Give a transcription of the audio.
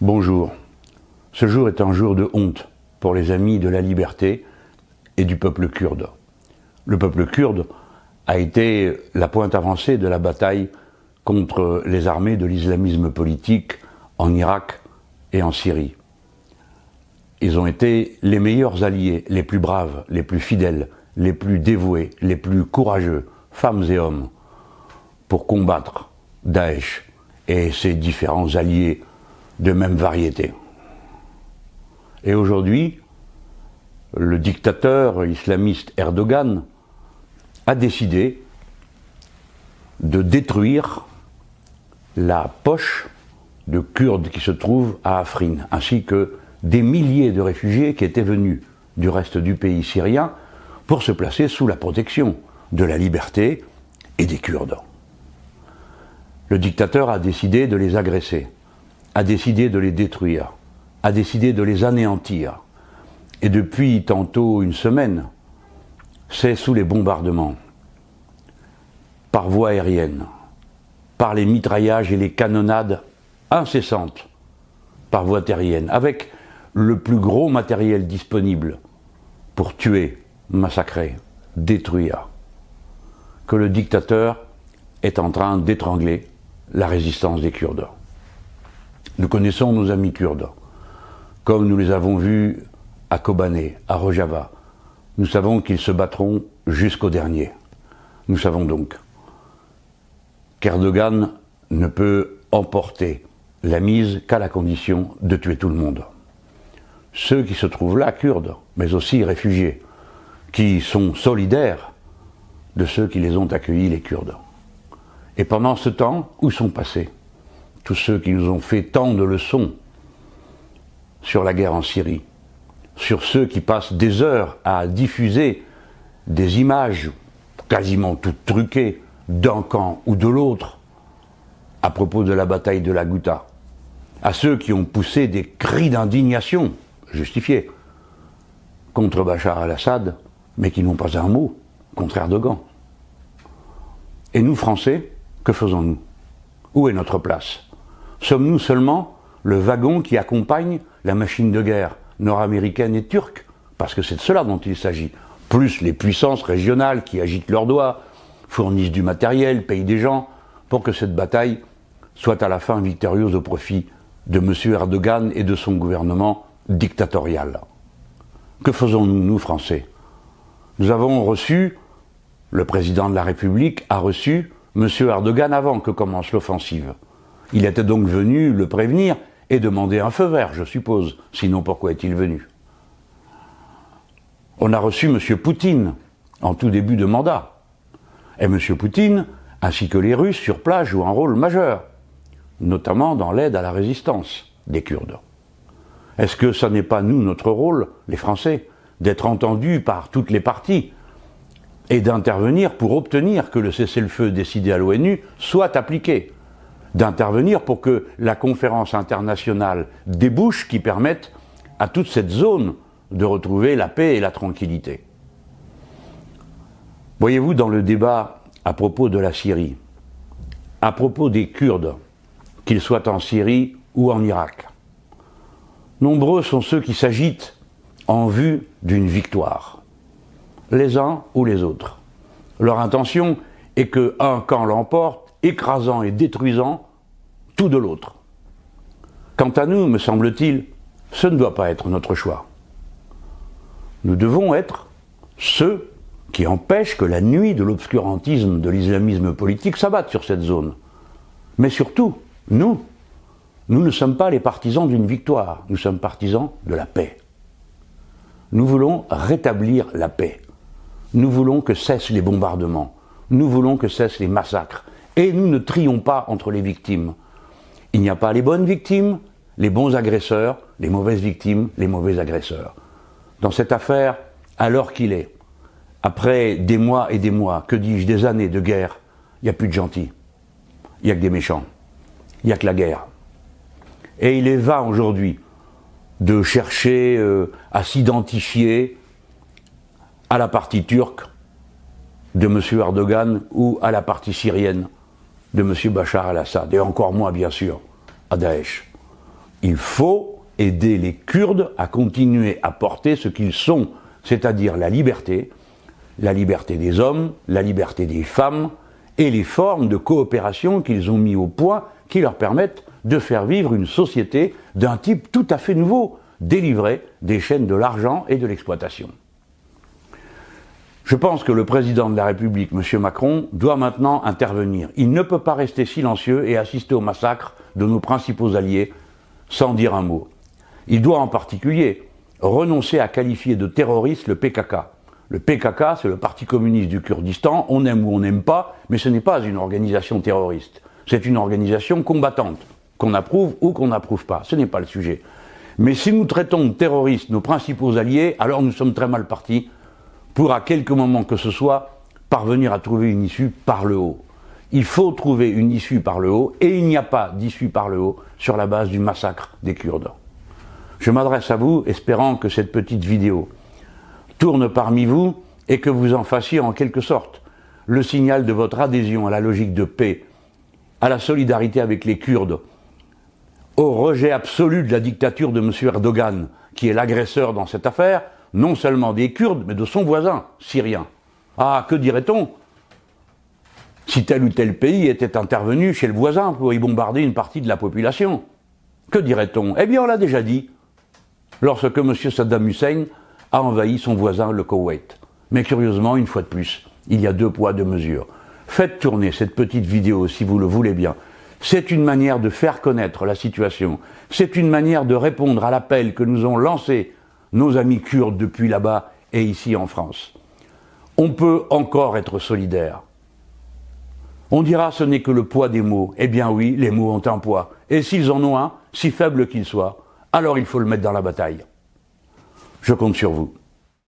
Bonjour. Ce jour est un jour de honte pour les amis de la liberté et du peuple kurde. Le peuple kurde a été la pointe avancée de la bataille contre les armées de l'islamisme politique en Irak et en Syrie. Ils ont été les meilleurs alliés, les plus braves, les plus fidèles, les plus dévoués, les plus courageux, femmes et hommes, pour combattre Daesh et ses différents alliés de même variété. Et aujourd'hui, le dictateur islamiste Erdogan a décidé de détruire la poche de Kurdes qui se trouve à Afrin, ainsi que des milliers de réfugiés qui étaient venus du reste du pays syrien pour se placer sous la protection de la liberté et des Kurdes. Le dictateur a décidé de les agresser, a décidé de les détruire, a décidé de les anéantir. Et depuis tantôt une semaine, c'est sous les bombardements, par voie aérienne, par les mitraillages et les canonnades incessantes, par voie terrienne, avec le plus gros matériel disponible pour tuer, massacrer, détruire, que le dictateur est en train d'étrangler la résistance des Kurdes. Nous connaissons nos amis kurdes, comme nous les avons vus à Kobané, à Rojava. Nous savons qu'ils se battront jusqu'au dernier. Nous savons donc qu'Erdogan ne peut emporter la mise qu'à la condition de tuer tout le monde. Ceux qui se trouvent là, kurdes, mais aussi réfugiés, qui sont solidaires de ceux qui les ont accueillis, les Kurdes. Et pendant ce temps, où sont passés tous ceux qui nous ont fait tant de leçons sur la guerre en Syrie, sur ceux qui passent des heures à diffuser des images quasiment toutes truquées d'un camp ou de l'autre à propos de la bataille de la Ghouta, à ceux qui ont poussé des cris d'indignation justifiés contre Bachar al-Assad, mais qui n'ont pas un mot contre Erdogan. Et nous, Français, que faisons-nous? Où est notre place? Sommes-nous seulement le wagon qui accompagne la machine de guerre nord-américaine et turque Parce que c'est de cela dont il s'agit. Plus les puissances régionales qui agitent leurs doigts, fournissent du matériel, payent des gens, pour que cette bataille soit à la fin victorieuse au profit de M. Erdogan et de son gouvernement dictatorial. Que faisons-nous, nous, Français Nous avons reçu, le président de la République a reçu M. Erdogan avant que commence l'offensive. Il était donc venu le prévenir et demander un feu vert, je suppose. Sinon, pourquoi est-il venu? On a reçu M. Poutine en tout début de mandat. Et M. Poutine, ainsi que les Russes sur place, jouent un rôle majeur, notamment dans l'aide à la résistance des Kurdes. Est-ce que ce n'est pas nous, notre rôle, les Français, d'être entendus par toutes les parties et d'intervenir pour obtenir que le cessez-le-feu décidé à l'ONU soit appliqué? D'intervenir pour que la conférence internationale débouche qui permette à toute cette zone de retrouver la paix et la tranquillité. Voyez-vous, dans le débat à propos de la Syrie, à propos des Kurdes, qu'ils soient en Syrie ou en Irak, nombreux sont ceux qui s'agitent en vue d'une victoire, les uns ou les autres. Leur intention est que un camp l'emporte écrasant et détruisant tout de l'autre. Quant à nous, me semble-t-il, ce ne doit pas être notre choix. Nous devons être ceux qui empêchent que la nuit de l'obscurantisme de l'islamisme politique s'abatte sur cette zone. Mais surtout, nous, nous ne sommes pas les partisans d'une victoire, nous sommes partisans de la paix. Nous voulons rétablir la paix. Nous voulons que cessent les bombardements. Nous voulons que cessent les massacres. Et nous ne trions pas entre les victimes. Il n'y a pas les bonnes victimes, les bons agresseurs, les mauvaises victimes, les mauvais agresseurs. Dans cette affaire, alors qu'il est, après des mois et des mois, que dis-je, des années de guerre, il n'y a plus de gentils. Il n'y a que des méchants. Il n'y a que la guerre. Et il est vain aujourd'hui de chercher euh, à s'identifier à la partie turque de M. Erdogan ou à la partie syrienne de M. Bachar al-Assad, et encore moins, bien sûr, à Daesh. Il faut aider les Kurdes à continuer à porter ce qu'ils sont, c'est-à-dire la liberté, la liberté des hommes, la liberté des femmes et les formes de coopération qu'ils ont mis au point qui leur permettent de faire vivre une société d'un type tout à fait nouveau, délivré des chaînes de l'argent et de l'exploitation. Je pense que le président de la République, M. Macron, doit maintenant intervenir. Il ne peut pas rester silencieux et assister au massacre de nos principaux alliés sans dire un mot. Il doit en particulier renoncer à qualifier de terroriste le PKK. Le PKK, c'est le Parti communiste du Kurdistan, on aime ou on n'aime pas, mais ce n'est pas une organisation terroriste. C'est une organisation combattante, qu'on approuve ou qu'on n'approuve pas. Ce n'est pas le sujet. Mais si nous traitons de terroristes nos principaux alliés, alors nous sommes très mal partis pour à quelque moment que ce soit parvenir à trouver une issue par le haut. Il faut trouver une issue par le haut et il n'y a pas d'issue par le haut sur la base du massacre des Kurdes. Je m'adresse à vous espérant que cette petite vidéo tourne parmi vous et que vous en fassiez en quelque sorte le signal de votre adhésion à la logique de paix, à la solidarité avec les Kurdes, au rejet absolu de la dictature de M. Erdogan, qui est l'agresseur dans cette affaire, non seulement des Kurdes, mais de son voisin syrien. Ah, que dirait-on? Si tel ou tel pays était intervenu chez le voisin pour y bombarder une partie de la population Que dirait-on? Eh bien, on l'a déjà dit, lorsque M. Saddam Hussein a envahi son voisin, le Koweït. Mais curieusement, une fois de plus, il y a deux poids, deux mesures. Faites tourner cette petite vidéo si vous le voulez bien. C'est une manière de faire connaître la situation. C'est une manière de répondre à l'appel que nous ont lancé nos amis kurdes depuis là-bas et ici en France. On peut encore être solidaire. On dira ce n'est que le poids des mots. Eh bien oui, les mots ont un poids. Et s'ils en ont un, si faible qu'il soit, alors il faut le mettre dans la bataille. Je compte sur vous.